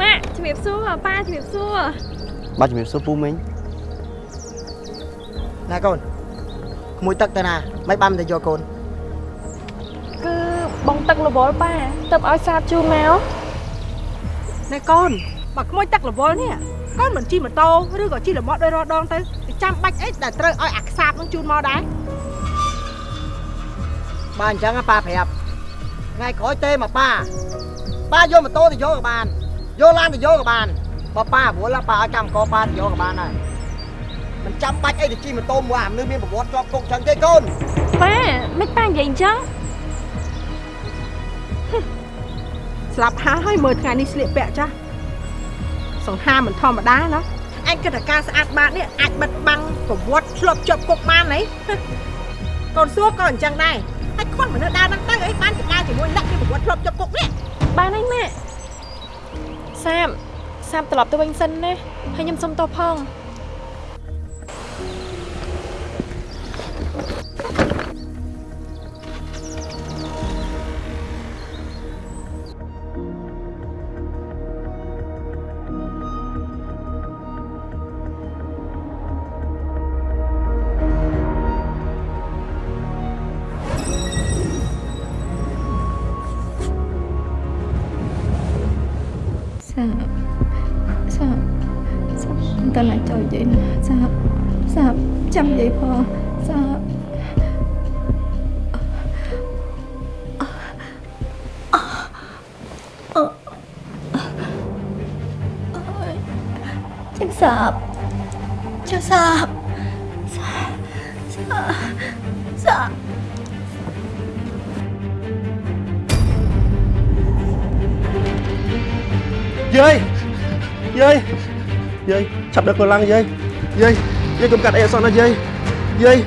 ម៉ាក់ជំរាបសួរប៉ាជំរាបសួរបាទជំរាបសួរពូមីងណែកូនក្មួយទឹកទៅណាមិនបានទៅយកកូនគឺបងទឹករវល់ប៉ាទៅឲ្យសាបជូនមកណែកូនបើក្មួយទឹករវល់នេះកូនមិនជិះម៉ូតូឬក៏ជិះរមាត់ដោយរដងទៅវាចាំបាច់អីដែលត្រូវឲ្យអាខ្សាបនឹងជូនមកដែរបាទអញ្ចឹងប៉ាប្រាប់ថ្ងៃក្រោយទេមកប៉ាប៉ាយកម៉ូតូទៅយកក៏បាន យកឡានទៅយកក៏បានបើប៉ារវល់ប៉ាឲ្យកម្មករប៉ាទៅយកក៏បានដែរមិនចាំបាច់អីទៅជិះម៉ូតូមួយអាមនុស្សមានប្រវត្តិជាប់គុកអញ្ចឹងទេកូនប៉ាមិនប៉ានិយាយអញ្ចឹងស្លាប់ហាលហើយមើលថ្ងៃនេះស្លៀកពាក់ចាស់សង្ហាមិនធម្មតាណាឯងគិតថាការស្អាតបាតនេះអាចបិទបាំងប្រវត្តិឆ្លប់ជាប់គុកបានហីកូនសួរក៏អញ្ចឹងដែរហើយខ្វះមនុស្សដើរហ្នឹងទៅអីបានជាដើរជាមួយអ្នកមានប្រវត្តិឆ្លប់ជាប់គុកនេះបានហើយម៉ាក់ សាបសាបត្រឡប់ទៅវិញសិនណាហើយខ្ញុំសុំទោសផង ណាចូលនិយាយណាសាបសាប យាយឆាប់ដឹកកូនឡើងយាយយាយយាយកុំកាត់អីអសោះណាយាយយាយ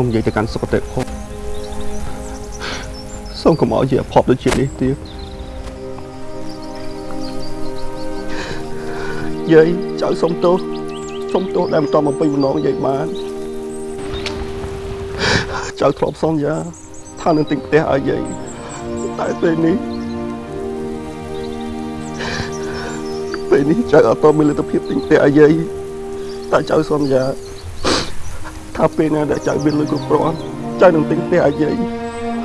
សូមយាយទៅកាន់សុគតិភពសូមកុំឲ្យយាយអភ័ព្វដូចជានេះទៀតយាយចៅសុំទោសសុំទោសដែលមិនតបំពេញបំណងយាយបានចៅធ្លាប់សន្យាថានឹងទិញផ្ទះឲ្យយាយតែពេលនេះពេលនេះចៅអត់តមានលទ្ធភាពទិញផ្ទះឲ្យយាយតែចៅសន្យា ថាពេលណាដែលចៅមានលុយគ្រប់គ្រាន់ចៅនឹងទិញផ្ទះឲ្យយាយ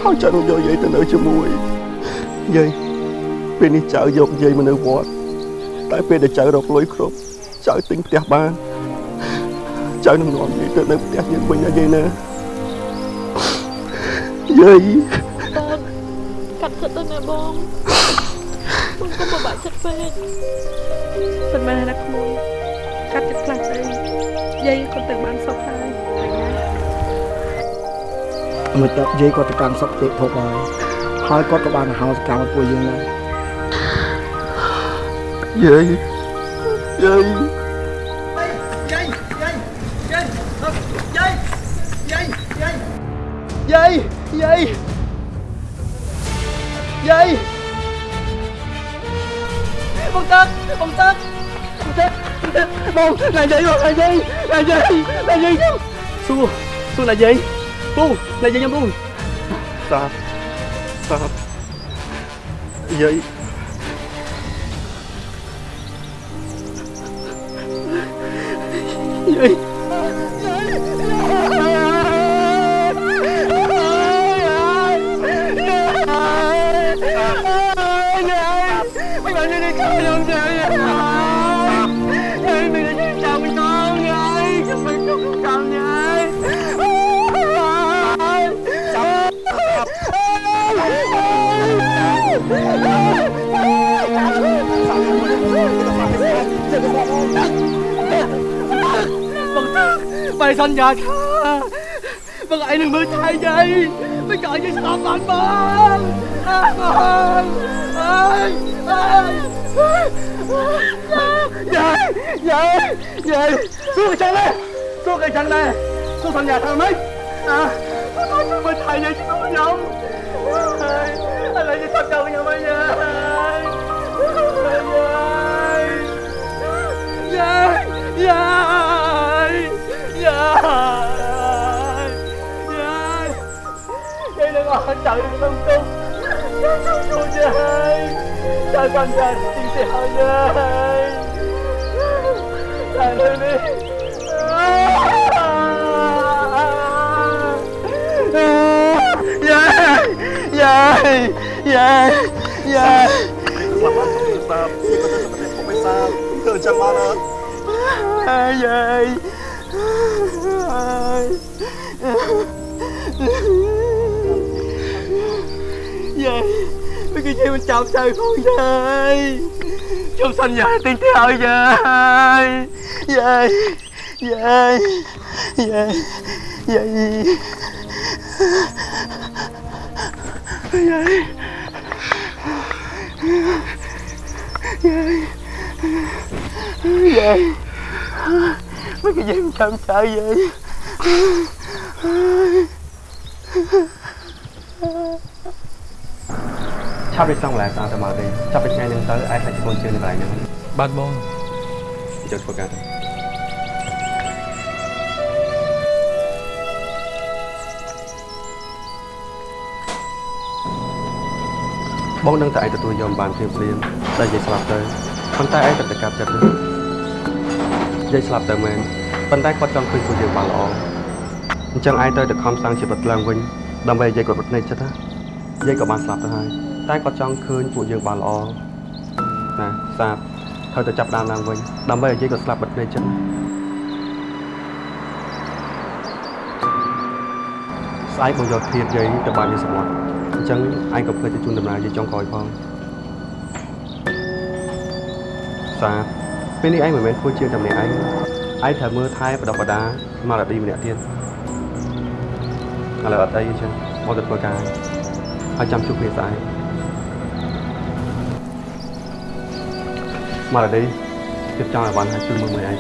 ហើយចៅនឹងយកយាយទៅនៅជាមួយយាយពេលនេះចៅយកយាយមកនៅវត្តតែពេលដែលចៅរកលុយគ្រប់ចៅទិញផ្ទះបានចៅនឹងនាំយាយទៅនៅផ្ទះយើងវិញណាយាយណាយាយបងកាត់ចិត្តទៅណាបងបងកុំបបាក់ចិត្តពេកមិនមែនណាក្មួយកាត់ចិត្តខ្លះស្អីយាយគាត់ទៅបានសុខហើយ មួយទឹកយាយគាត់ទៅកាន់សុខទេភពហើយហើយគាត់ក៏បានហៅសកម្មពួកយើងដែរយាយយាយយាយយាយយាយយាយយាយយាយយាយយាយយាយបងតាបងតាបងតាបងណាយាយបងណាយាយណាយាយណាយាយសួរសួរណាយាយពូ ណាយាយខ្ញុំពូសាប ơi già tha Bà gọi đừng mưa tay gì Mấy trời như sao mà anh bơm à, ơi ơi Về Về Về Xuống cái chân lên Xuống cái chân lên Xuống thằng nhà thằng mấy? À Tôi tôi mình thầy vậy chứ tôi không Anh lại như sắp đầu nhà mày nha Yeah, yeah trời ơi đi đừng ổn trời đừng tung tung ôi trời trời con trời xin xẻo trời trời ơi đi Dai! Dai! Dai! Selamat sampai sampai sampai sampai sampai sampai sampai sampai sampai sampai sampai យយាយមិនគេមិនចាំចៅផងយាយខ្ញុំសន្យាទិញទៅឲ្យយាយយាយយាយយាយយាយយាយយាយ mấy cái gì mà chăm sợ vậy ឆាប់រៀបចំកន្លែងស្អាតទៅមកទេចាប់ពីថ្ងៃហ្នឹងទៅឯងសាច់កូនជឿនៅកន្លែងហ្នឹងបាទបងចូលធ្វើការទៅបងនឹងតែឯងទទួលយកបានភ្លាមភ្លាមតែនិយាយស្លាប់ទៅប៉ុន្តែឯងតែតែកាប់ចិត្តណានិ យាយស្លាប់ទៅមែនប៉ុន្តែគាត់ចង់ឃើញពួកយើងបានល្អអញ្ចឹងឯងទៅតែខំសាំងជីវិតឡើងវិញដើម្បីនិយាយគាត់រត់ភ្នែកចិត្តណាយាយក៏បានស្លាប់ទៅហើយតែគាត់ចង់ឃើញពួកយើងបានល្អណាសាបត្រូវតែចាប់ដើមឡើងវិញដើម្បីឲ្យយាយគាត់ស្លាប់បិទភ្នែកចិត្តណាស្អែកបងយកធៀបយាយទៅបានយាយសមុទ្រអញ្ចឹងឯងក៏ភ្លេចទៅជូនដំណើរយាយចុងក្រោយផងសាប ពេលនេះឯងមិនមែនធ្វើជាតែម្នាក់ឯងឯងត្រូវមើលថែបដិបដាមករឌីម្នាក់ទៀតឥឡូវអត់អីអញ្ចឹងមកទៅធ្វើការហើយចាំជួបគ្នាស្អែកមករឌីទៀតចង់ឲ្យបានហើយជួយមើលមើលឯង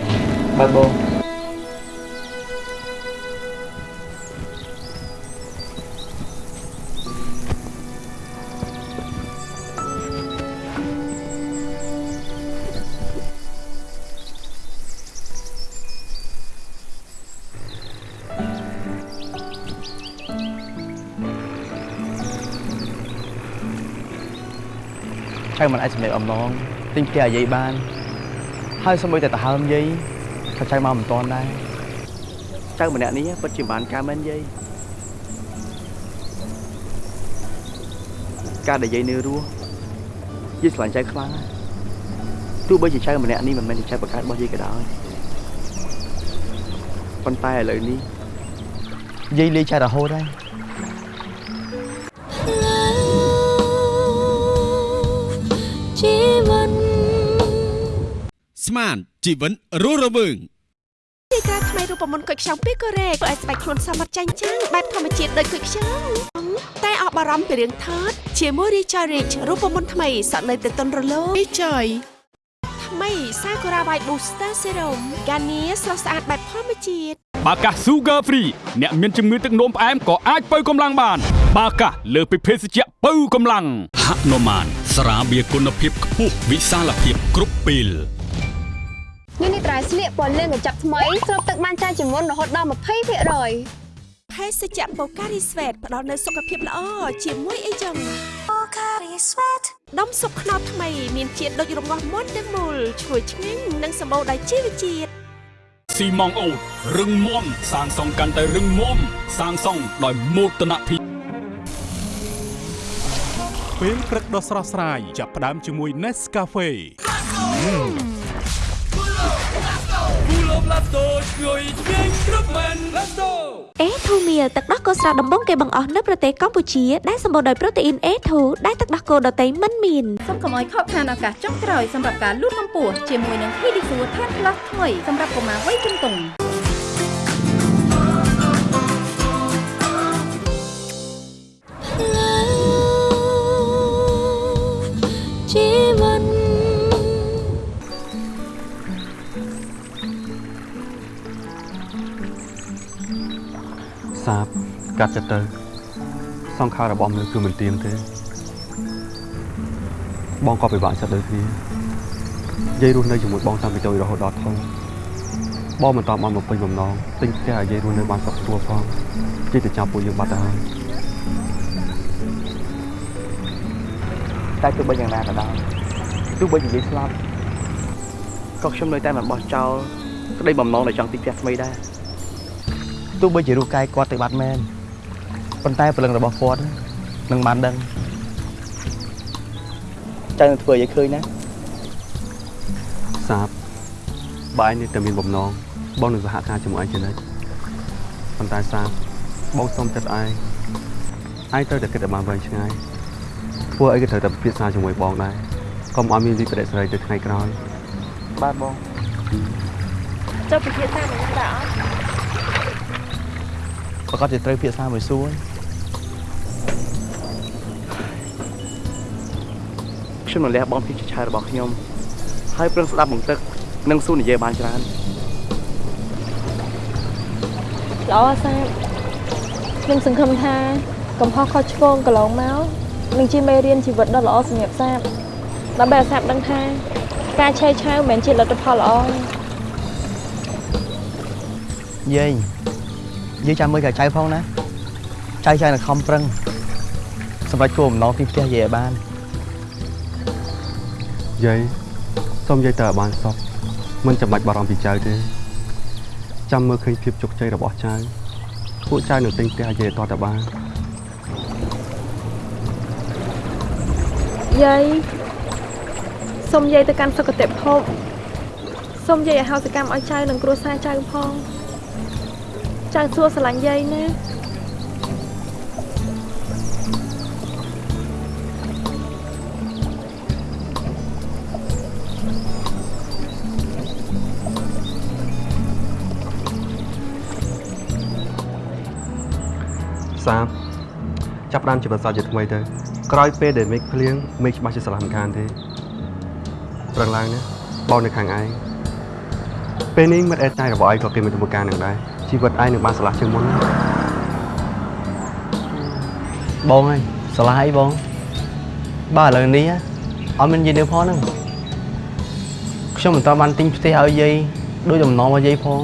បាទបង ឆៅមិនអាចសម្រេចអំណងទិញផ្ទះអាយាយបាន ហើយសូម្បីតែដង្ហើមយាយក៏ឆៅមកមិនតាន់ដែរចៅម្នាក់នេះពិតជាបានការមែនយាយការដែលយាយនៅរស់យាយស្រឡាញ់ចៅខ្លាំងណាស់ទោះបីជាចៅម្នាក់នេះមិនមែនជាចៅបកើតរបស់យាយក៏ដោយប៉ុន្តែឥឡូវនេះយាយលេងចៅរហូតហើយ មានជីវិតរស់រវើងទីក្រាថ្មីរូបមន្តគុយខ្ចង់ពីកូរ៉េធ្វើឲ្យស្បែកខ្លួនសមត្ថចាញ់ចាំងបែបធម្មជាតិដូចគុយខ្ចង់តែអបបារម្ភពីរឿងថតជាមួយ Richard Rich រូបមន្តថ្មីសក់នៅទៅតុនរលោង Richard ថ្មី Sakura White Booster Serum កានីស្រស់ស្អាតបែបធម្មជាតិបាកាស Sugar Free អ្នកមានជំងឺទឹកនោមផ្អែមក៏អាចបើកម្លាំងបាន បាកាសលើសពីភេសជ្ជៈបើកម្លាំងហនុមានស្រាបៀរគុណភាពខ្ពស់វិសាលភាពគ្រប់ពេល នេះនេះត្រៃស្លៀកពណ៌លឿងកញ្ចប់ថ្មីស្រូបទឹកបានច្រើនជាងមុនរហូតដល់20%ហេភេសជ្ជៈ Pocari Sweat ផ្ដល់នូវសុខភាពល្អជាមួយអីចឹង Pocari Sweat ដុំស៊ុបខ្នុរថ្មីមានជាតិដូចរងាស់មុនទាំងមូលឈ្ងុយឆ្ងាញ់និងសម្បូរដោយជីវជាតិស៊ីម៉ងអូតរឹងមាំសាងសង់កាន់តែរឹងមាំសាងសង់ដោយមោទនភាពពេលព្រឹកដ៏ស្រស់ស្រាយចាប់ផ្ដើមជាមួយ Nescafe គូលោប្លាស្តូជួយជាងគ្រប់មែនប្លាស្តូអេធូមៀទឹកដោះគោស្រស់ដំបងគេបង្អស់នៅប្រទេសកម្ពុជាដែលសម្បូរដោយប្រូតេអ៊ីនអេធូដែលទឹកដោះគោដតៃមិនមានសូមកុំឲ្យខកខានឱកាសចុងក្រោយសម្រាប់ការលូតកម្ពស់ជាមួយនឹង Pedicure ធាត់ផ្លាស់ថ្មីសម្រាប់កុមារវ័យជំទង់ កាត់ចិត្តទៅ សង្ខាររបស់មនុស្សគឺមិនទៀងទេបងក៏ពិបាកចិត្តដូចគ្នាយាយរស់នៅជាមួយបងតាំងពីតូចរហូតដល់ធំបងមិនតបបានមកពេញបំណងទិញផ្ទះឲ្យយាយរស់នៅបានសុខស្រួលផងជិះទៅចាប់ពួកយើងបាត់ទៅហើយតែទោះបីយ៉ាងណាក៏ដោយទោះបីនិយាយស្លាប់ក៏ខ្ញុំនៅតែមិនបោះចោលក្តីបំណងដែលចង់ទីផ្ទះថ្មីដែរទោះបីជារូបកាយគាត់ទៅបាត់មែន ប៉ុន្តែព្រលឹងរបស់គាត់នឹងបានដឹងចៅនឹងធ្វើឲ្យឃើញណាសាបបើឯងនេះតែមានបំណងបងនឹងសហការជាមួយឯងជានិច្ចប៉ុន្តែសាបបងសុំចិត្តឯងឯងត្រូវតែគិតឲ្យបានវែងឆ្ងាយពួកអីក៏ត្រូវតែពិភាក្សាជាមួយបងដែរកុំឲ្យមានវិបត្តិស្រីទៅថ្ងៃក្រោយបាទបងចុះពិភាក្សាមិនដែរអត់ប្រកាសជាត្រូវភាសាមួយសួរ ខ្ញុំនឹងលះបង់ភាពជាឆាយរបស់ខ្ញុំហើយប្រឹងស្ដាប់បង្ទឹកនិងសួរនិយាយបានច្រើនល្អសាបខ្ញុំសង្ឃឹមថាកំហុសខុសឆ្គងកន្លងមកនឹងជាមេរៀនជីវិតដ៏ល្អសម្រាប់សាបដើម្បីឲ្យសាបដឹងថា ការឆេះឆាវមិនមែនជាលទ្ធផលល្អទេយាយយាយចាំមើលកាចៅផងណាចៅចៅនឹងខំប្រឹងសម្រាប់គោលបំណងទីផ្ទះយាយឲ្យបាន យាយសូមយាយទៅឲ្យបានសុខមិនចាំបាច់បារម្ភពីចៅទេចាំមើលឃើញភាពជោគជ័យរបស់ចៅពួកចៅនឹងទិញផ្ទះឲ្យយាយតតែបានយាយសូមយាយទៅកាន់សុគតិភពសូមយាយឲ្យហោសកម្មឲ្យចៅនិងគ្រួសារចៅផងចៅសួរស្រឡាញ់យាយណា ចាប់ផ្ដើមជីវិតសោជាថ្មីទៅក្រោយពេលដែលមេឃភ្លៀងមេឃច្បាស់ជាស្រឡះមិនខានទេប្រឹងឡើងណាបងនៅខាងឯងពេលនេះមិត្តអេតតែរបស់ឯងក៏គេមានទំការនឹងដែរជីវិតឯងនឹងបានស្រឡះជាងមុនណាបងហើយស្រឡះអីបងបាទឥឡូវនេះអត់មានយាយនៅផងហ្នឹងខ្ញុំមិនតបានទិញផ្ទះឲ្យយាយដូចដំណងរបស់យាយផង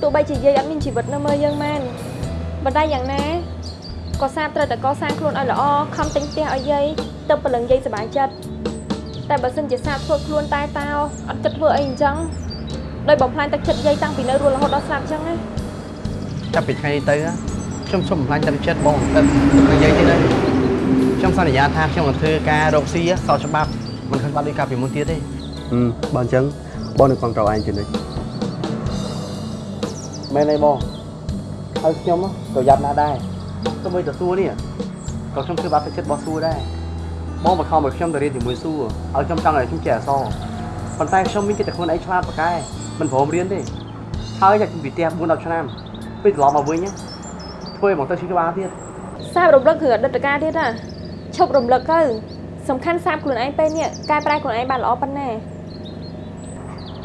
ទោះបីជាយាយអត់មានជីវិតនៅមើលយើងមែនប៉ុន្តែយ៉ាងណា ក៏សាបត្រូវតែកសាងខ្លួនឲ្យល្អខំទិញផ្ទះឲ្យយាយទៅព្រលឹងយាយសប្បាយចិត្តតែបើសិនជាសាបធ្វើខ្លួនតែតោអត់គិតធ្វើអីអញ្ចឹងដោយបំផ្លាញទឹកចិត្តយាយតាំងពីនៅរស់រហូតដល់ស្លាប់អញ្ចឹងណាចាប់ពីថ្ងៃនេះទៅខ្ញុំសុំបំផ្លាញទឹកចិត្តបងទៅនឹងយាយទៀតហើយខ្ញុំសន្យាថាខ្ញុំនឹងធ្វើការរកស៊ីសោច្បាប់មិនខុសច្បាប់ដូចកាលពីមុនទៀតទេហឹមបើអញ្ចឹងបងនឹងគ្រប់គ្រងឯងជានិច្ចមែនទេបងហើយខ្ញុំក៏យ៉ាប់ណាស់ដែរ ទោះបីតស៊ូនេះក៏ខ្ញុំធ្វើបាបទឹកចិត្តរបស់ស៊ូដែរបងបង្ខំឲ្យខ្ញុំទៅរៀនជាមួយស៊ូឲ្យខ្ញុំចង់ឲ្យខ្ញុំចេះអក្សរប៉ុន្តែខ្ញុំមានចិត្តតែខ្លួនឯងឆ្លាតប៉កែមិនព្រមរៀនទេហើយតែខ្ញុំពីផ្ទះ4 10ឆ្នាំពេលត្រឡប់មកវិញធ្វើឲ្យមកទៅឈឺក្បាលទៀតសាបរំលឹកគឺអតីតកាលទៀតណាឈប់រំលឹកទៅសំខាន់សាបខ្លួនឯងពេលនេះកែប្រែខ្លួនឯងបានល្អប៉ុណ្ណា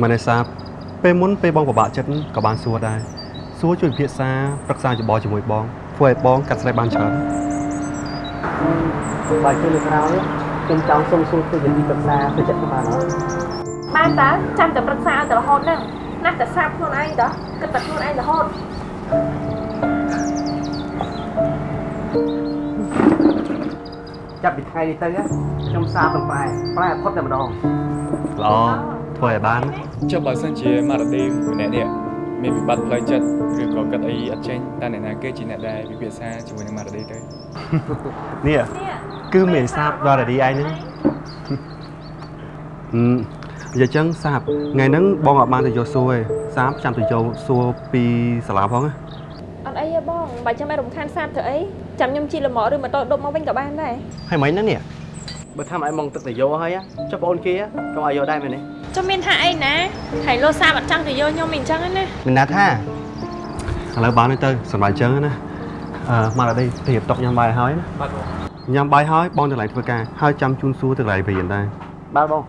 មែនទេសាបពេលមុនពេលបងពិបាកចិត្តក៏បានសួរដែរសួរជួយពិភាក្សាប្រឹក្សាយោបល់ជាមួយបង ធ្វើឲ្យបងកាត់ស្រេចបានច្រើនបើជិះលើក្រោយខ្ញុំចង់សុំសួរធ្វើជាទីប្រឹក្សាទៅចិត្តខ្ញុំបានអត់បានតើចាំតែប្រឹក្សាឲ្យតែរហូតហ្នឹងណាស់តែសាបខ្លួនឯងតើគិតតែខ្លួនឯងរហូតចាប់ពីថ្ងៃនេះទៅខ្ញុំសាបនឹងប្រែប្រែផុតតែម្ដងល្អធ្វើឲ្យបានចុះបើសិនជាម៉ារ៉ាឌីម្នាក់នេះ មានវិបត្តិផ្លូវចិត្តឬក៏គិតអីអត់ចេញតើអ្នកណាគេជាអ្នកដែលពិភាក្សាជាមួយនឹងម៉ារ៉ាឌីទៅនេះគឺមានសាបដល់រឌីឯងហ្នឹងហឹមនិយាយចឹងសាបថ្ងៃហ្នឹងបងអត់បានទៅយកសួរទេសាបចាំទៅយកសួរពីសាលាផងណាអត់អីទេបងបើចាំមិនរំខានសាបធ្វើអីចាំខ្ញុំជិះលម៉ោឬម៉ូតូដប់មកវិញក៏បានដែរហើយមិញហ្នឹងនេះបើថាឲ្យមកទឹកទៅយកហើយចុះបងអូនគេកុំឲ្យយកដែរមែនទេ ចុះមានថាអីណាហើយលោសាបអត់ចង់ទៅយកខ្ញុំអញ្ចឹងណាមានណាថាឥឡូវបានហើយទៅសម្រាប់ចឹងណាអឺមកដល់ đây រៀបតុកញ៉ាំបាយហើយណាញ៉ាំបាយហើយបងទៅកន្លែងធ្វើការហើយចាំជូនសួរទៅកន្លែងរៀនដែរបាទបង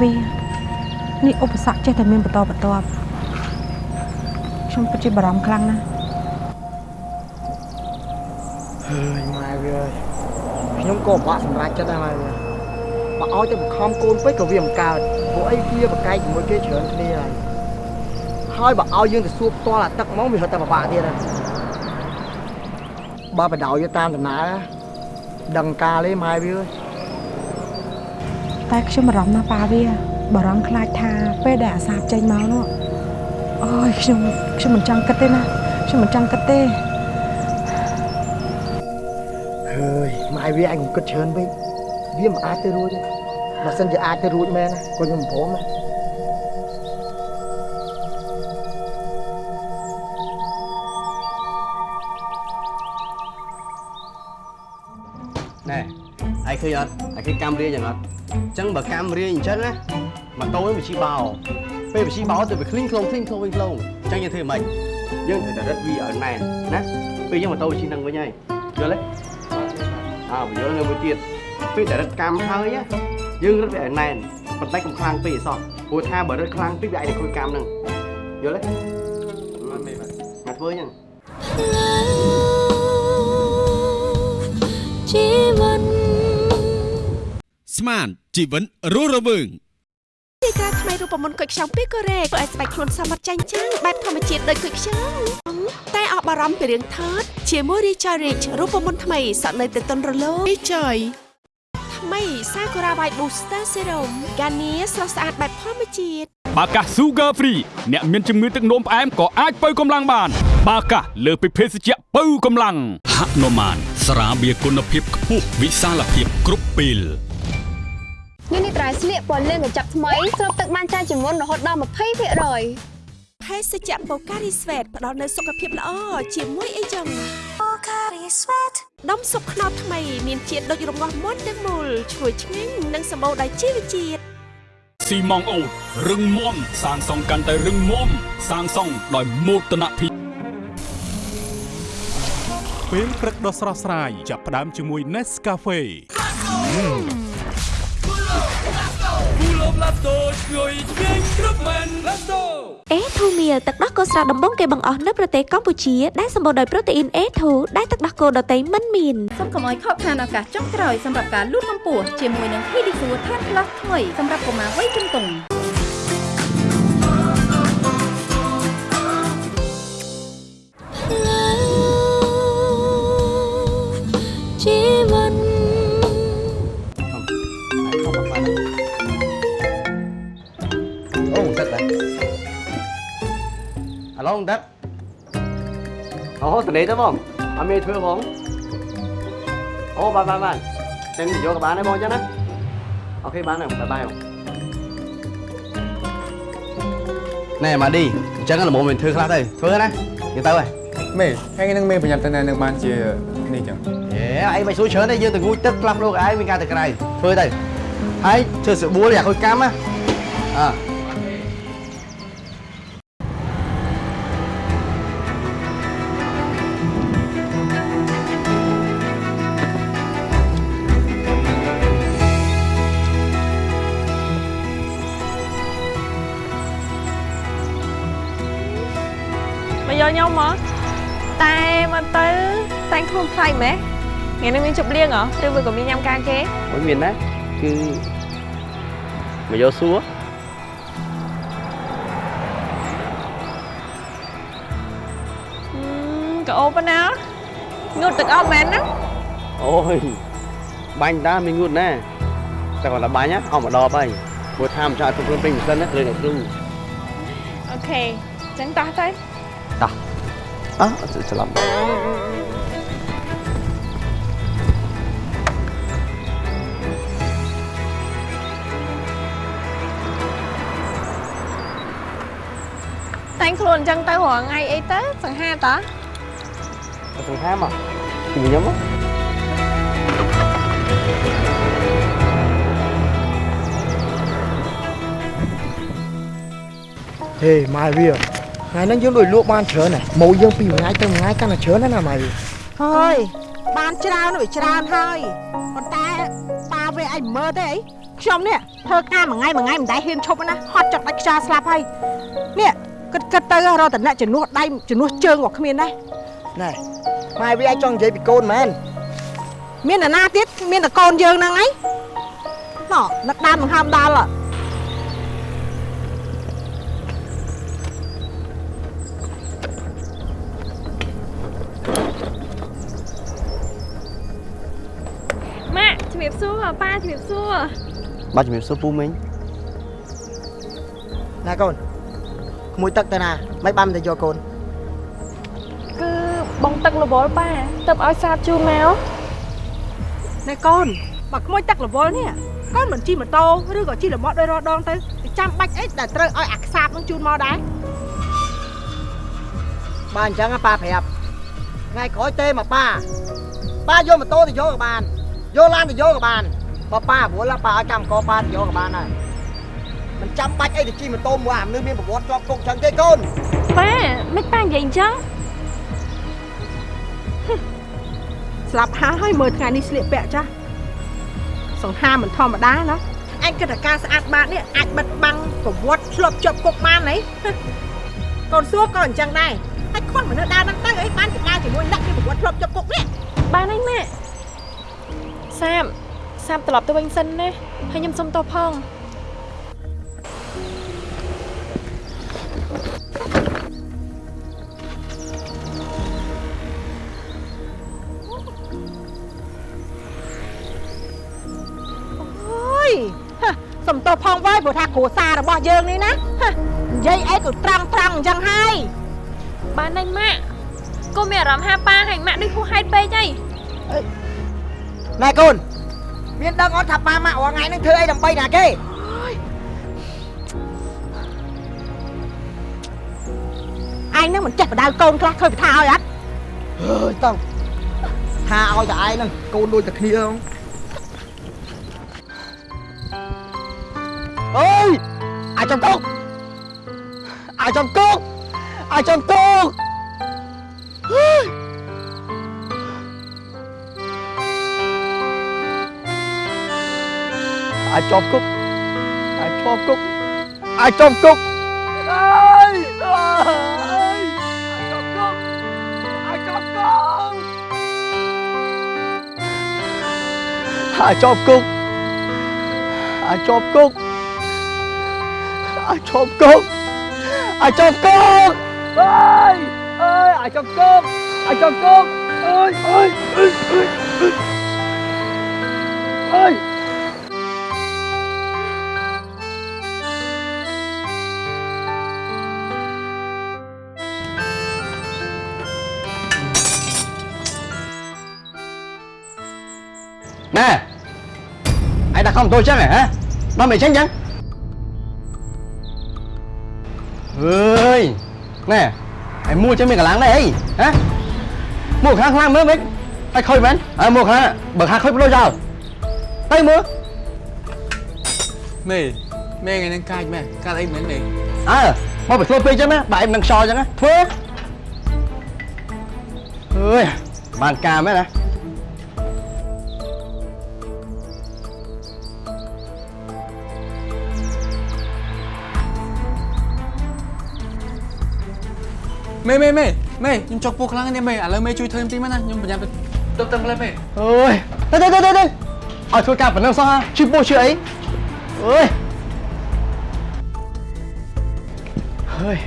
វានេះឧបសគ្គចេះតែមានបន្តបន្ទាប់ខ្ញុំពិតជាបារម្ភខ្លាំងណាស់ហើយម៉ែវាអើយខ្ញុំក៏បាក់សម្រាប់ចិត្តដែរម៉ែវាបើឲ្យទៅបង្ខំកូនពេកក៏វាមិនកើតព្រោះអីវាបកែកជាមួយគេច្រើនគ្នាហើយហើយបើឲ្យយើងទៅសួរផ្ទាល់អាទឹកមកវារត់តែពិបាកទៀតហើយបើបដ ாய் តាមដំណើរដឹងការទេម៉ែវាអើយ តែខ្ញុំបារម្ភណាស់ប៉ាវាបារម្ភខ្លាចថាពេលដែលអាសាបចេញមកនោះអូយខ្ញុំខ្ញុំមិនចង់គិតទេណាខ្ញុំមិនចង់គិតទេហើយម៉ែវាឯងកុំគិតច្រើនពេកវាមិនអាចទៅរួចទេបើសិនជាអាចទៅរួចមែនណាក៏ខ្ញុំមិនព្រមដែរណែ អត់ឯងឃើញកាំរៀងយ៉ាងអត់អញ្ចឹងបើកាំរៀងអញ្ចឹងណាម៉ូតូវាជីបោពេលវាជីបោទៅវាឃ្លីងខ្លងឃ្លីងខ្លងវិញខ្លងអញ្ចឹងយើងធ្វើម៉េចយើងត្រូវតែរឹតវាឲ្យណែនណាពេលយើងម៉ូតូវាជីនឹងវិញហើយយល់ទេអើបើយល់នៅមួយទៀតពេលតែរឹតកាំហើយណាយើងរឹតវាឲ្យណែនប៉ុន្តែកុំខ្លាំងពេកអសោះព្រោះថាបើរឹតខ្លាំងពេកវាអាចនឹងខូចកាំហ្នឹងយល់ទេមកធ្វើអញ្ចឹងជីវិត ស្មានជីវិតរស់រវើងទីក្រាថ្មីរូបមន្តគុយខ្ចង់ពីកូរ៉េធ្វើឲ្យស្បែកខ្លួនសមត្ថចាញ់ចាំងបែបធម្មជាតិដូចគុយខ្ចង់តែអបអរំពីរឿងថតជាមួយ Richard Rich រូបមន្តថ្មីសក់នៅទៅតុនរលោង Richard ថ្មី Sakura White Booster Serum ហ្គានីស្រស់ស្អាតបែបធម្មជាតិបាកា Sugar Free អ្នកមានជំងឺទឹកនោមផ្អែមក៏អាចបើកម្លាំងបាន បាកាលើសពីភេសជ្ជៈបើកម្លាំងហនុមានស្រាបៀរគុណភាពខ្ពស់វិសាលភាពគ្រប់ពេល នេះនេះត្រៃស្លៀកពណ៌លឿងកញ្ចប់ថ្មីស្រូបទឹកបានច្រើនជាងមុនរហូតដល់20%អភេសជ្ជៈ Pocari Sweat ផ្ដល់នូវសុខភាពល្អជាមួយអីចឹង Pocari Sweat ដុំសុបខ្នោតថ្មីមានជាតិដូចរងាស់មុនទាំងមូលឈ្ងុយឆ្ងាញ់និងសម្បូរដោយជីវជាតិស៊ីម៉ងអូតរឹងមាំសាងសង់កាន់តែរឹងមាំសាងសង់ដោយមោទនភាពពេលព្រឹកដ៏ស្រស់ស្រាយចាប់ផ្ដើមជាមួយ Nescafe អេធូមៀលទឹកដោះគោស្រស់ដំបងគេបង្អស់នៅប្រទេសកម្ពុជាដែលសម្បូរដោយប្រូតេអ៊ីន A2 ដែលទឹកដោះគោដតៃមិនមានសូមកុំឲ្យខកខានឱកាសចុងក្រោយសម្រាប់ការលូតកម្ពស់ជាមួយនឹង Pedisure Tan Plus ថ្មីសម្រាប់កុមារវ័យជំទង់ អាឡងទឹកអូតនេះទៅបងអត់មានធ្វើបងអូបានបានបានតែយកក៏បានដែរបងចឹងណាអូខេបានហើយបាយបាយបងណែម៉ាឌីអញ្ចឹងល្មមមានធ្វើខ្លះទៅធ្វើណាយើងទៅហើយមេថ្ងៃហ្នឹងមេប្រញាប់ទៅណានឹងបានជានេះចឹងហេអីមិនស្រួលច្រើនទេយើងទៅងូតទឹកផ្លាស់ប្ដូរឯងមានការទៅក្រៅធ្វើទៅហើយធ្វើស្បួលយ៉ាខូចកម្មណាអើ យកខ្ញុំមកតែមកទៅតែងខ្លួនខ្លាចម៉េះថ្ងៃនេះមានជប់លៀងហ៎ឬវាក៏មានញ៉ាំការគេអូយមានណាគឺមកយកសួរអឺក៏អូប៉ុណ្ណាងូតទឹកអត់មែនណាអូយបាញ់តាមានងូតណាតែគាត់ថាបាញ់ណាអស់មកដបហើយព្រោះថាមិនចង់ឲ្យទុកខ្លួនពេញម៉ាស៊ីនណាលើអ្នកគ្រូអូខេអញ្ចឹងតោះទៅ តោះអើអត់ច្រឡំតែងខ្លួនអញ្ចឹងទៅរាល់ថ្ងៃអីទៅសង្ហាតើទៅសង្ហាមកពីខ្ញុំមកហេម៉ែវា ថ្ងៃហ្នឹងយើងដូចលក់បានច្រើនណាស់ម៉ូយើងពីមួយថ្ងៃទៅមួយថ្ងៃកាន់តែច្រើនណាស់ណាម៉ែវាហើយបានច្រើនវាច្រើនហើយប៉ុន្តែប៉ាវាអីមើលទេអីខ្ញុំនេះធ្វើការមួយថ្ងៃមួយថ្ងៃមិនដែលហ៊ានឈប់ណាហត់ចុកដាច់ខ្យល់ស្លាប់ហើយនេះគិតគិតទៅរកតអ្នកជំនួសដៃជំនួសជើងក៏គ្មានដែរណែម៉ែវាអាចចង់និយាយពីកូនមែនមានអ្នកណាទៀតមានតែកូនយើងហ្នឹងឯងណោះនឹកដើមដង្ហើមដល់ បសួរប៉ាជំរាបសួរបាទជំរាបសួរពូមីងណែកូនក្មួយទឹកទៅណាមិនបានទៅយកកូនគឺបងទឹករវល់ប៉ាទៅឲ្យសាបជូនមកណែកូនបើក្មួយទឹករវល់នេះកូនមិនជិះម៉ូតូឬក៏ជិះរមាត់ដោយរដងទៅទៅចាំបាច់អីដែលត្រូវឲ្យអាខ្សាបនឹងជូនមកដែរបាទអញ្ចឹងប៉ាប្រាប់ថ្ងៃក្រោយទេមកប៉ាប៉ាយកម៉ូតូទៅយកក៏បាន យកឡានទៅយកក៏បានបើប៉ារវល់ប៉ាឲ្យកម្មកប៉ាទៅយកក៏បានដែរមិនចាំបាច់អីទៅជិះម៉ូតូមួយអាមនុស្សមានប្រវត្តិជាប់គុកអញ្ចឹងទេកូនប៉ាមិនប៉ានិយាយអញ្ចឹងស្លាប់ហើយមើលថ្ងៃនេះស្លៀកពាក់ចាស់សង្ហាមិនធម្មតាណាអញគិតថាការស្អាតបាតនេះអាចបិទបាំងប្រវត្តិឆ្លប់ជាប់គុកបានហីកូនសួរក៏អញ្ចឹងដែរហើយខ្វះមនុស្សដើរហ្នឹងទៅអីបានពីដើរជាមួយអ្នកមានប្រវត្តិឆ្លប់ជាប់គុកនេះបានហើយម៉ាក់ សាបសាបត្រឡប់ទៅវិញសិនណាហើយខ្ញុំសុំទោសផងអូយហ៎សំទោសផងវ៉ៃព្រោះថាគ្រួសាររបស់យើងនេះណាហ៎និយាយអីក៏ត្រង់ត្រង់អញ្ចឹងហើយបានហើយម៉ាក់កុំមានអារម្មណ៍ហាប៉ាហើយម៉ាក់ដូចហួសហេតុពេកហី ណែកូនមានដឹងអត់ថាប៉ាម៉ាក់រាល់ថ្ងៃហ្នឹងធ្វើអីដើម្បីណាគេឯងនឹងមិនចេះបដៅកូនខ្លះឃើញពីថាឲ្យអត់អើយតោះថាឲ្យតែឯងហ្នឹងកូនដូចតែគ្នាហ្នឹងអើយអាចចំគុកអាចចំគុកអាចចំគុកអើយអាចជាប់គុកអាចជាប់គុកអាចជាប់គុកអើយ អើយអាចជាប់គុកអាចជាប់គុកអាចជាប់គុកអាចជាប់គុកអាចជាប់គុកអាចជាប់គុកអើយអើ nè ai đặt không tôi chắc này hả nó mày tránh chăng ơi nè ai mua cho mình cả láng đây hả mua khang khang mới mấy ai khơi bán à mua khang bậc khang khơi bao giờ tay mua មេមេថ្ងៃហ្នឹងកាចម៉ែកាចអីមែនមេ à mà phải thôi phê chứ má bà em đang so chẳng á phê ơi bàn cà mấy nè មេមេមេមេខ្ញុំចុកពោះខ្លាំងនេះមេឥឡូវមេជួយធ្វើខ្ញុំទីមកណាខ្ញុំប្រញាប់ទៅទៅតឹងលេមេ ơi đây đây đây đây đây ở thôi cả phần năng sao ha chip bô chưa ấy ơi ơi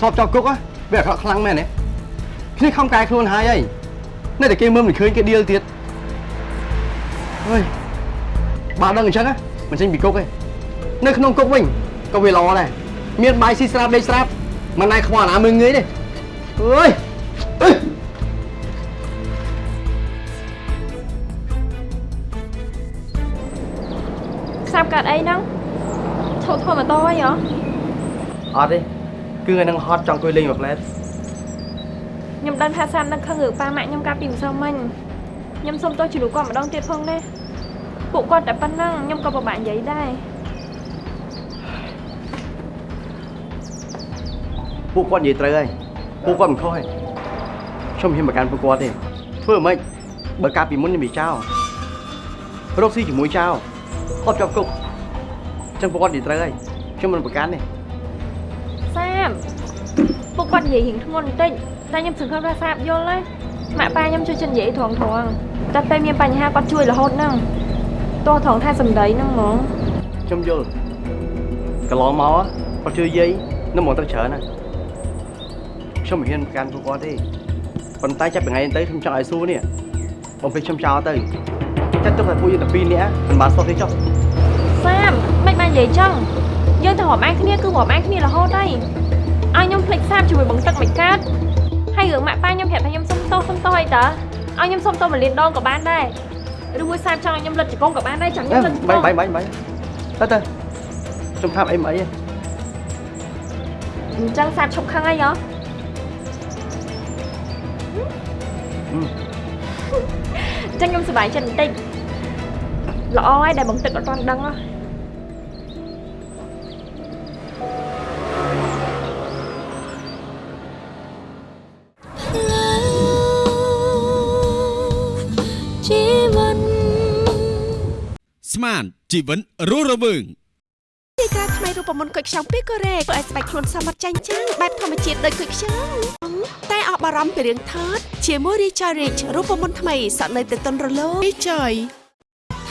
chọc chọc cúc á bây giờ họ khăn mẹ này khi không cài luôn hai ấy này để kia mưa mình khơi cái điêu tiệt ơi bạn đang ở chân á mình tranh bị cúc ấy nơi không cúc mình có về lò này miền bài si strap đây strap mà này không là mình người đi ơi ơi ខ្សាប់កាត់អីហ្នឹងឈប់ធ្វើម៉ូតូអីហ៎អត់ទេគឺថ្ងៃហ្នឹងហត់ចង់អង្គុយលេងមួយផ្លែតខ្ញុំដឹងថាសាមនឹកខឹងរឿងប៉ាម៉ាក់ខ្ញុំកាលពីម្សិលមិញខ្ញុំសុំទោសជ្រូកគាត់ម្ដងទៀតផងណាពួកគាត់តែប៉ុណ្ណឹងខ្ញុំក៏ពិបាកនិយាយដែរ ពួកគាត់និយាយត្រូវហើយពួកគាត់មិនខុសទេខ្ញុំមិនហ៊ានប្រកាន់ពួកគាត់ទេធ្វើមិនបើកាលពីមុនខ្ញុំនិយាយចោលរកស៊ីជាមួយចៅគាត់ជាប់គុកអញ្ចឹងពួកគាត់និយាយត្រូវហើយខ្ញុំមិនប្រកាន់ទេសាមពួកគាត់និយាយរៀងធ្ងន់បន្តិចតែខ្ញុំសង្ឃឹមថាសាបយល់ណាម៉ាក់ប៉ាខ្ញុំជួយចិននិយាយត្រង់ត្រង់តែពេលមានបញ្ហាគាត់ជួយរហូតហ្នឹងទោះត្រង់ថាសម្ដីហ្នឹងហ្មងខ្ញុំយល់កន្លងមកគាត់ជួយយាយនឹងមកទៅច្រើនណា ខ្ញុំមិនហ៊ានប្រកាន់ពួកគាត់ទេប៉ុន្តែចាប់ពីថ្ងៃនេះទៅខ្ញុំចង់ឲ្យសួរនេះបំពេញខ្ញុំចោលទៅចាត់ទុកតែពួកយើងតែពីរនាក់មិនបានសុខទេចុះសាមមិនបាននិយាយចឹងយើងទៅរាប់អានគ្នាគឺរាប់អានគ្នារហូតហើយឲ្យខ្ញុំភ្លេចសាមជាមួយបងទឹកមិនកើតហើយរឿងម៉ាក់ប៉ាខ្ញុំប្រាប់ថាខ្ញុំសុំទោសសុំទោសអីតើឲ្យខ្ញុំសុំទោសមលានដងក៏បានដែរឬមួយសាមចង់ឲ្យខ្ញុំលិតជង្គង់ក៏បានដែរចង់ខ្ញុំលិតជង្គបាញ់ង់បាញ់បាញ់បាញ់ទៅទៅខ្ញុំថាប់អីមិនអីទេអញ្ចឹងសាមឈប់ខឹងអីហ៎ ចឹងខ្ញុំសប្បាយចិត្តបន្តិចល្អហើយដែលបងទឹកអត់ទាន់ដឹងហ៎ជីវិតស្មានជីវិតរស់រវើង ទីក្រាថ្មីរូបមន្តគុយខ្ចង់ពីកូរ៉េធ្វើឲ្យស្បែកខ្លួនសមត្ថចាញ់ចាំងបែបធម្មជាតិដូចគុយខ្ចង់តែអស់បារម្ភពីរឿងថតជាមួយ Richard Rich រូបមន្តថ្មីសក់នៅទៅតុនរលោង Richard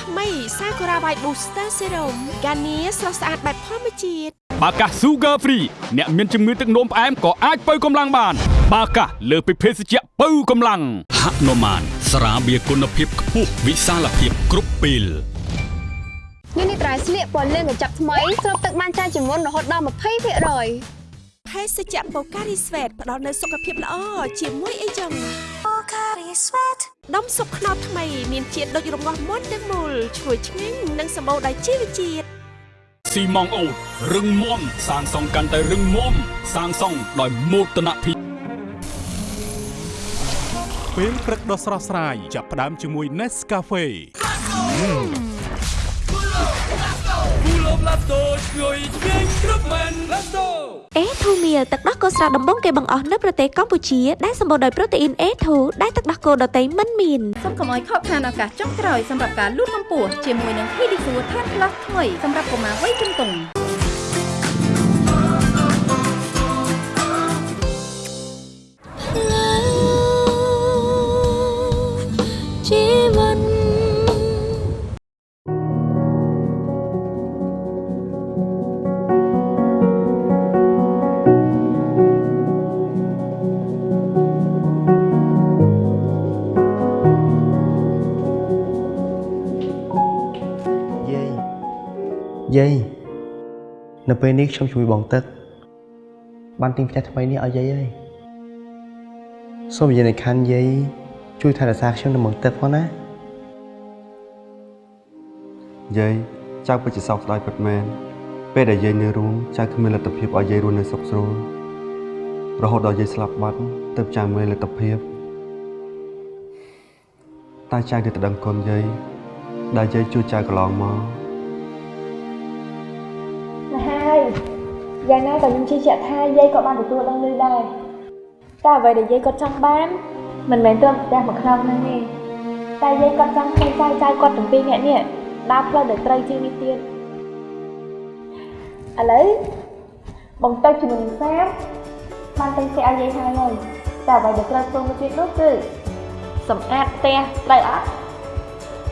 ថ្មី Sakura White Booster Serum កានីស្រស់ស្អាតបែបធម្មជាតិបាកា Sugar Free អ្នកមានជំងឺទឹកនោមផ្អែមក៏អាចបើកម្លាំងបាន បាកាលើសពីភេសជ្ជៈបើកម្លាំងហនុមានស្រាបៀរគុណភាពខ្ពស់វិសាលភាពគ្រប់ពេល នេះនេះត្រៃស្លៀកពណ៌លឿងកញ្ចប់ថ្មីស្រូបទឹកបានច្រើនជាងមុនរហូតដល់20%ភេសជ្ជៈ Pocari Sweat ផ្ដល់នូវសុខភាពល្អជាមួយអីចឹង Pocari Sweat ដុំសុបខ្នោតថ្មីមានជាតិដូចរងាស់មុនទាំងមូលឈ្ងុយឆ្ងាញ់និងសម្បូរដោយជីវជាតិស៊ីម៉ងអូតរឹងមាំសាងសង់កាន់តែរឹងមាំសាងសង់ដោយមោទនភាពពេលព្រឹកដ៏ស្រស់ស្រាយចាប់ផ្ដើមជាមួយ Nescafe គូលបឡាតូជួយឆ្ងាញ់គ្រប់មែនឡាតូអេធូមៀលទឹកដោះគោស្រស់ដំបងគេបង្អស់នៅប្រទេសកម្ពុជាដែលសម្បូរដោយប្រូតេអ៊ីន A2 ដែលទឹកដោះគោដតៃមិនមានសូមកុំឲ្យខកខានឱកាសចុងក្រោយសម្រាប់ការលូតកម្ពស់ជាមួយនឹង Pedisure Tan Plus ថ្មីសម្រាប់កុមារវ័យជំទង់ ពេលនេះខ្ញុំជួយបងទឹក បានទិញផ្ទះថ្មីនេះឲ្យយាយហើយសូមយាយនៅខាន់យាយជួយថែរក្សាខ្ញុំនិងបងទឹកផងណាយាយចៅពិតជាសោកស្ដាយពិតមែនពេលដែលយាយនៅរួមចៅគ្មានលទ្ធភាពឲ្យយាយរស់នៅសុខស្រួលរហូតដល់យាយស្លាប់បាត់ទើបចៅមានលទ្ធភាពតែចៅនៅតែដឹងគុណយាយដែលយាយជួយចៅកន្លងមក យ៉ាងណាក៏ខ្ញុំជឿជាក់ថាយាយក៏បានទទួលដឹងឮដែរតែអ្វីដែលយាយគាត់ចង់បានមិនមែនត្រឹមផ្ទះមួយខ្នងហ្នឹងទេតែយាយគាត់ចង់ឃើញចៅចៅគាត់ទាំងពីរនាក់នេះដើរផ្លូវដែលត្រូវជាងនេះទៀតឥឡូវបងទៅជាមួយនឹងសាមបានទិញផ្ទះឲ្យយាយហើយហើយតែអ្វីដែលត្រូវធ្វើមួយទៀតនោះគឺសម្អាតផ្ទះត្រូវអត់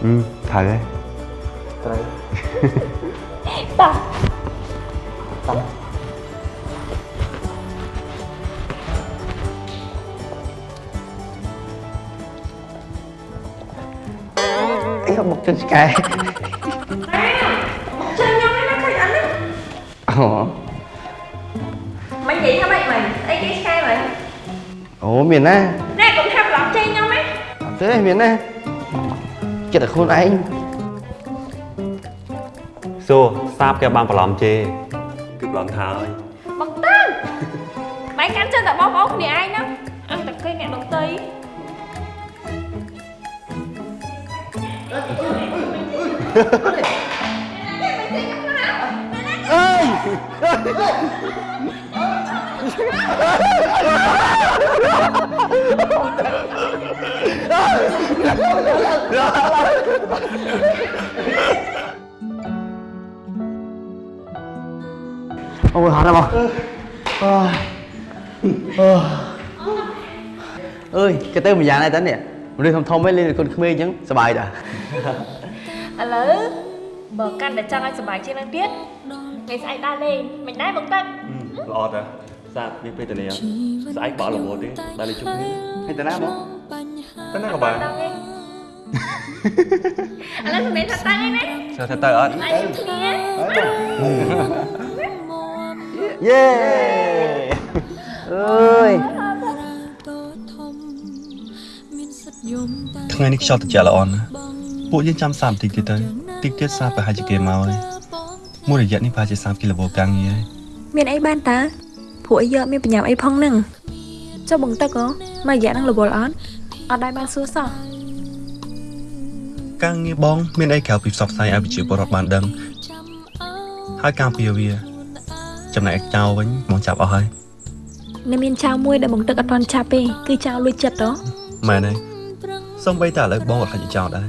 អឺត្រូវហើយត្រូវតោះអី ក៏មកជិះឆ្កែ chơi nhau nó khơi anh á អូ mày vậy hả mày mày ấy cái sai mày អូមានណា nè cũng tham lọt chơi nhau mấy អត់ទេមានណាចិត្តតែខ្លួនឯងសួរសាបគេបានបន្លំជេគឺបន្លំថាហើយ អអូយហត់ហើយបងអូយអើយគេទៅម្យ៉ាងដែរតើនេះមនុស្ឥឡូវបើកាន់តែចង់ឲ្យសុបាយជាងនឹងទៀតថ្ងៃស្អែកដើរលេងមិនដែរមកទឹកល្អតាសាបវាពេលទៅនេះស្អែកបកលវទេដល់លេជុំគ្នាហើយតាណាបងទៅណាក៏បានដល់ទេឥឡូវសម្ដែងថាតាំងឯណាចូលទៅទៅអត់ស្អែកជុំគ្នាយេអើយថ្ងៃនេះខ្យល់ត្រជាក់ល្អណាស់ ពួកយើងចាំ30នាទីទៀតទៅតិចទៀតសាបប្រហែលជាគេមកហើយមួយរយៈនេះប្រហែលជា30គីឡូកាំងងារហើយមានអីបានតើព្រោះអីយកមានបញ្ញាប់អីផងហ្នឹងចុះបងទឹកហ៎មករយៈហ្នឹងរវល់អត់អត់ដែរបានសួរសោះកាំងងារបងមានអីក្រៅពីផ្សព្វផ្សាយឲ្យប្រជាពលរដ្ឋបានដឹងហើយការពារវា ចំណែកចៅវិញបងចាប់អស់ហើយនៅមានចៅមួយដែលបងទឹកអត់ទាន់ចាប់ទេគឺចៅលួចចិត្តហ៎មែនហើយសំបីតែឥឡូវបងក៏ខ្លាចចោលដែរ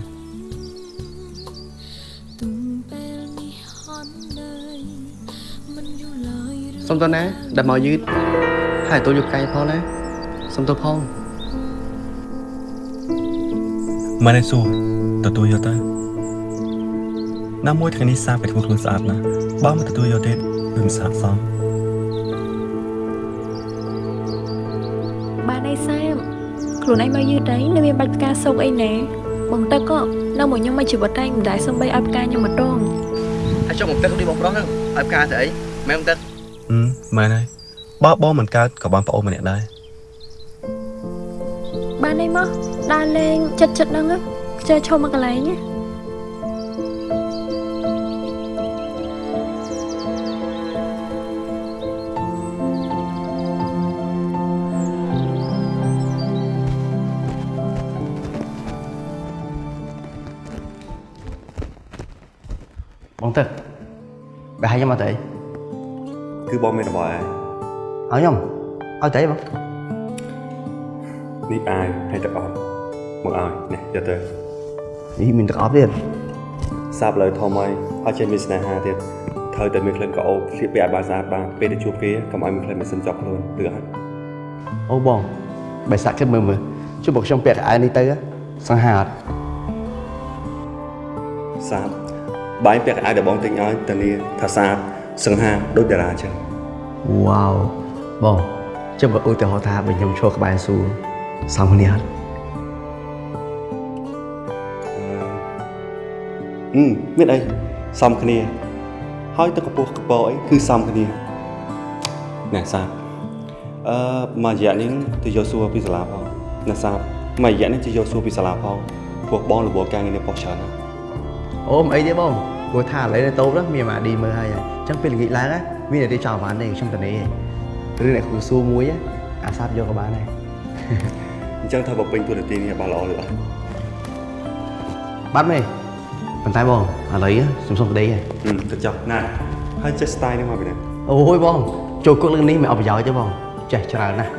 សុំតើណាដែលមកយឺតហើយតូនយកកាយផងណាសុំតើផងមែនហើយសួរទទួលយកទៅណាមួយថ្ងៃនេះសាបไปធ្វើខ្លួនស្អាតណាស់បើមិនទទួលយកទេគឺមិនស្អាតសោះបានអីសែមខ្លួនឯងមកយឺតអីនៅមានបាច់ផ្កាសុកអីណែបងទឹកក៏នៅមកខ្ញុំមកជីវិតតែមិនដែរសំបីឲ្យផ្កាខ្ញុំម្ដងហើយចុះមកទឹកនេះបងប្រុសហ្នឹងឲ្យផ្កាទៅអីមែនមកទឹកហឹ មមែនហើយបើបងមិនកើតក៏បានប្អូនម្នាក់ដែរបានអីមកដើរលេងចិត្តចិត្តហ្នឹងខ្ជិលឈប់មកកន្លែងណាបងទឹកបែរឲ្យខ្ញុំមកទៅអី គឺបងមានរបស់ហើយឲ្យខ្ញុំឲ្យទៅអីបងនេះអាយហើយទឹកអត់មកឲ្យនេះយកទៅនេះមានទឹកអប់ទៀតសាបលើធំហើយហើយចេះមានស្នេហាទៀតត្រូវតែមានក្លិនក្រអូបស្លៀកពាក់ឲ្យបានស្អាតបានពេលទៅជួបគេកុំឲ្យមានក្លិនម៉ាស៊ីនជាប់ខ្លួនឬអត់អូបងបែរសាក់គិតមើលមើលជួយបងខ្ញុំពាក់កៅអៅនេះទៅសង្ហាអត់សាបបាយពាក់កៅអៅដែលបងទិញឲ្យតានីថាស្អាត សង្ហាដូចតារាចឹងវ៉ាវបងចាំបើឧទាហរណ៍ថាបើខ្ញុំឈរក្បែរសួរសំគ្នាអត់ហឹមមានអីសំគ្នា ហើយទឹកកពស់កពអីគឺសំគ្នាណែសាបអឺមួយរយៈនេះទៅយកសួរពីសាលាផងណែសាបមួយរយៈនេះទៅយកសួរពីសាលាផងពួកបងរវល់ការងារនេះបោះច្រើនណាស់អូមិនអីទេបង ព្រោះថាឥឡូវនៅតូបហ្នឹងមានម៉ាឌីមើលហើយអញ្ចឹងពេលល្ងាចឡើងណាមានតែចោលបានទេខ្ញុំទៅនេះរឿងអ្នកគ្រូសួរមួយអាសាប់យកក៏បានដែរអញ្ចឹងថាបើពេញទូនាទីនេះបានល្អឬអត់បាត់មេប៉ុន្តែបងឥឡូវខ្ញុំសុំប្តីហើយហឹមទៅចុះណាហើយចេះ style នេះមកពីណាអូយបងចូលគុកលើនេះមិនអត់ប្រយោជន៍ទេបងចេះច្រើនណាស់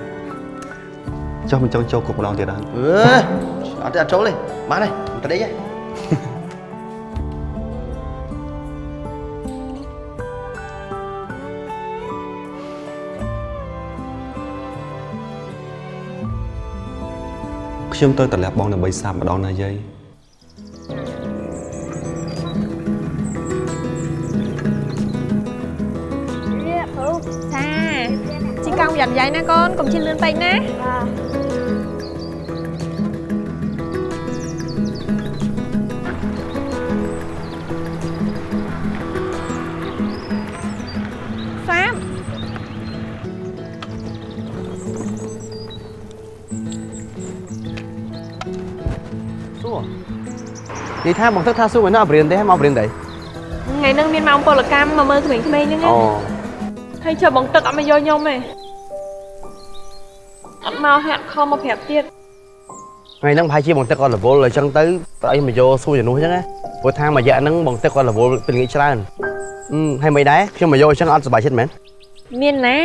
ចុះមិនចង់ចូលគុកម្ដងទៀតអត់អឺអត់ទេអត់ចូលទេបានទេប្តីហើយ ខ្ញុំទៅតម្លាប់បងដើម្បីសាបម្ដងណាយាយនេះពូថាជីកង់យ៉ាងយ៉ៃណាកូនកុំជិះលឿនពេកណាសា យាយថាបងទឹកថាសួរមិនអត់បរៀនទេមកបរៀនទេថ្ងៃហ្នឹងមានម៉ោងពលកម្មមកមើលក្មេងៗហ្នឹងណាអូហើយចុះបងទឹកអត់មកយកខ្ញុំទេអត់មកហាត់ខំមកប្រាប់ទៀតថ្ងៃហ្នឹងប្រហែលជាបងទឹកគាត់រវល់អញ្ចឹងទៅប្រអីមកយកសួរជំនួសអញ្ចឹងណាព្រោះថាមួយរយៈហ្នឹងបងទឹកគាត់រវល់ពេលល្ងាចច្រើនអឺហើយមិនដែរខ្ញុំមកយកអញ្ចឹងអត់សុបាយចិត្តមែនមានណា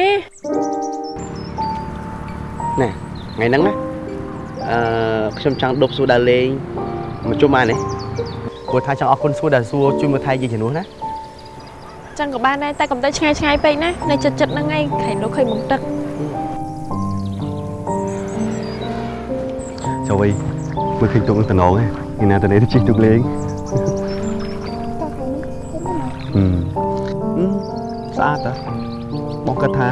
ណែថ្ងៃហ្នឹងណាអឺខ្ញុំចង់ដប់សួរដើរលេងមកជុំបានទេ ព្រោះថាចង់អរគុណសួរដែលសួរជួយមកថៃយាយជំនួសណាចឹងក៏បានដែរតែកុំទៅឆ្ងាយឆ្ងាយពេកណានៅចិត្តចិត្តហ្នឹងឯងខែនោះឃើញបង្ទឹកចូលវិញមើលឃើញទុកនឹងតំណងឯងណាតនេះទៅជិះទុកលេងហឹមហឹមស្អាតតាបងគិតថា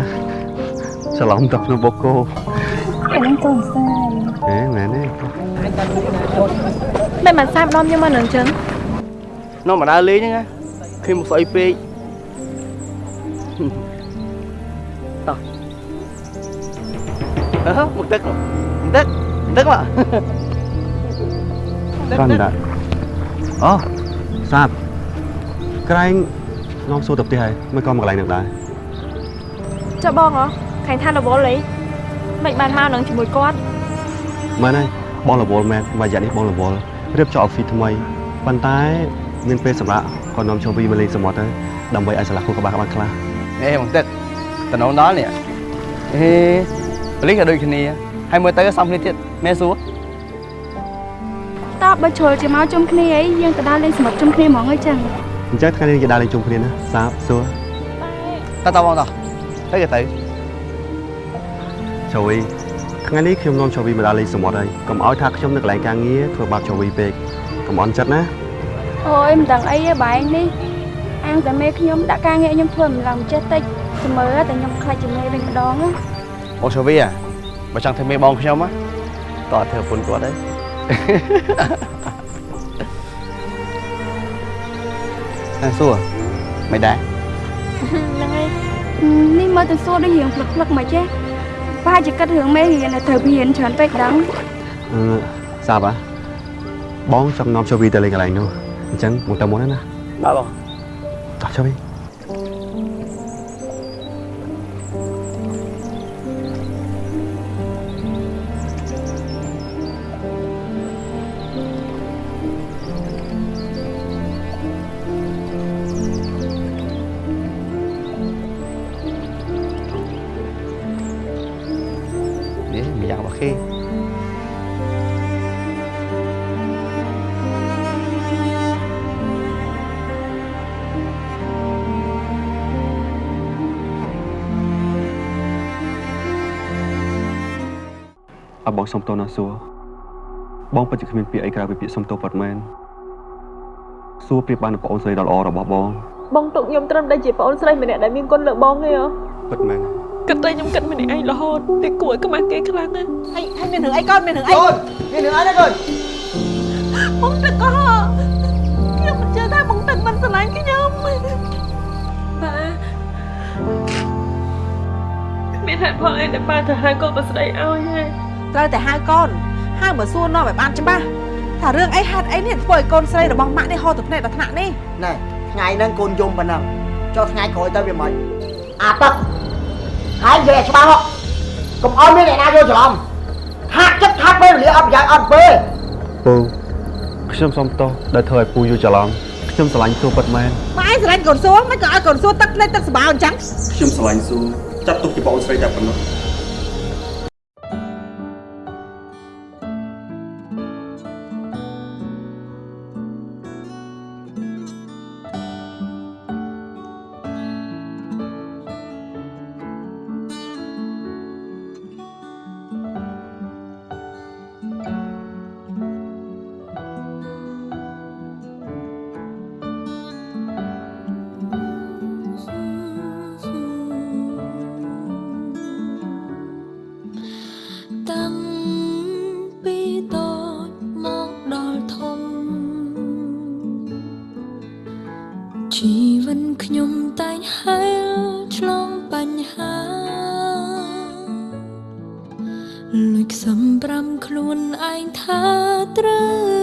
ច្រឡំទឹកក្នុងបូកគោអាហ្នឹងកូនសាយហេមែនទេមិនបានសាបនាំខ្ញុំមកនឹងចឹង នាំមកដើរលេងហ្នឹងណាឃើញមកស្អុយពេកតោះអឺមកទឹកមកទឹកទឹកមកកាន់ដាក់អូសាបក្រែងនាំសួរទៅផ្ទះហើយមិនក៏មកកន្លែងនឹងដែរចុះបងហ៎ខាញ់ថារវល់អីមិនបានមកនឹងជាមួយគាត់មែនហើយបងរវល់មែនមួយរយៈនេះបងរវល់រៀបចំអอฟហ្វិសថ្មីប៉ុន្តែ មានពេលសម្រាប់ក៏នាំចូលវីមកលេងសមុទ្រទៅដើម្បីឲ្យឆ្លាស់ខួរក្បាលក្បាលខ្លះហេមកទឹកតំណងដល់នេះហេប៉លីសក៏ដូចគ្នាហើយមើលទៅសំគ្នាទៀតមែនសួរតើបើជ្រុលជាមកជុំគ្នាអីយើងទៅដើរលេងសមុទ្រជុំគ្នាហ្មងអីចឹងអញ្ចឹងថ្ងៃនេះគេដើរលេងជុំគ្នាណាសាបសួរតើតើបងតោះទៅក៏ទៅចូលវីថ្ងៃនេះខ្ញុំនាំចូលវីមកដើរលេងសមុទ្រហើយកុំឲ្យថាខ្ញុំនៅកន្លែងការងារធ្វើបាបចូលវីពេកកុំអន់ចិត្តណា អូយមិនដឹងអីទេបែងនេះអាងតែមេខ្ញុំដាក់ការងារខ្ញុំធ្វើមិនឡើងចេះតិចស្មើតែខ្ញុំខ្លាចជាមេវិញម្ដងណាបងចូលវីបើចង់ធ្វើមេបងខ្ញុំណាតើធ្វើពុនគាត់ហើយតែសួរមិនដែរហ្នឹងហើយនេះមើលទៅសួរដូចរៀងផ្លឹកផ្លឹកមកចេះប្រហែលជាគិតរឿងមេរៀនតែត្រូវរៀនច្រើនពេកដឹងអឺសាបហ៎បងចង់នាំចូលវីទៅលេងកន្លែងនោះ អញ្ចឹងមកទៅមុនណាណាបាទបងតោះចូលវីនេះ សុំទោសណាសួរបងពិតជាគ្មានពាក្យអីក្រៅពីពាក្យសុំទោសពិតមែនសួរប្រៀបបាននឹងប្អូនស្រីដ៏ល្អរបស់បងបងទុកខ្ញុំត្រឹមតែជាប្អូនស្រីម្នាក់ដែលមានគុណលើបងទេហ៎ពិតមែនគិតតែខ្ញុំគិតម្នាក់ឯងរហូតតែគួរឲ្យខ្មាស់គេខ្លាំងណាស់ហើយហើយមានរឿងអីកូនមានរឿងអីកូនមានរឿងអីណាកូនបងទឹកក៏ខ្ញុំមិនជឿថាបងទឹកមិនស្រឡាញ់ខ្ញុំបាទមានហេតុផលអីដែលប៉ាទៅហៅកូនបស្ដីឲ្យហេ ត្រូវតែហៅកូនហៅមកសួរនាំឲ្យបានច្បាស់ថារឿងអីហេតុអីនេះធ្វើឲ្យកូនស្រីរបស់ម៉ាក់នេះហត់ទៅភ្នែកដល់ថ្នាក់នេះណែថ្ងៃហ្នឹងកូនយំប៉ុណ្ណឹងចុះថ្ងៃក្រោយទៅវាមិនអាទឹកហើយនិយាយឲ្យច្បាស់មកកុំឲ្យមានអ្នកណាយល់ច្រឡំហាក់ចិត្តថាពេលវេលាអត់ប្រយោជន៍អត់ពេលពូខ្ញុំសុំទោសដែលធ្វើឲ្យពូយល់ច្រឡំខ្ញុំស្រឡាញ់សួរពិតមែនម៉ែឯងស្រឡាញ់កូនសួរមិនក៏ឲ្យកូនសួរទឹកភ្នែកទឹកស្បាអញ្ចឹងខ្ញុំស្រឡាញ់សួរចាត់ទុកជាប្អូនស្រីតែប៉ុណ្ណោះ បញ្ហាលួចសំប្រាំខ្លួនឯងថាត្រូវ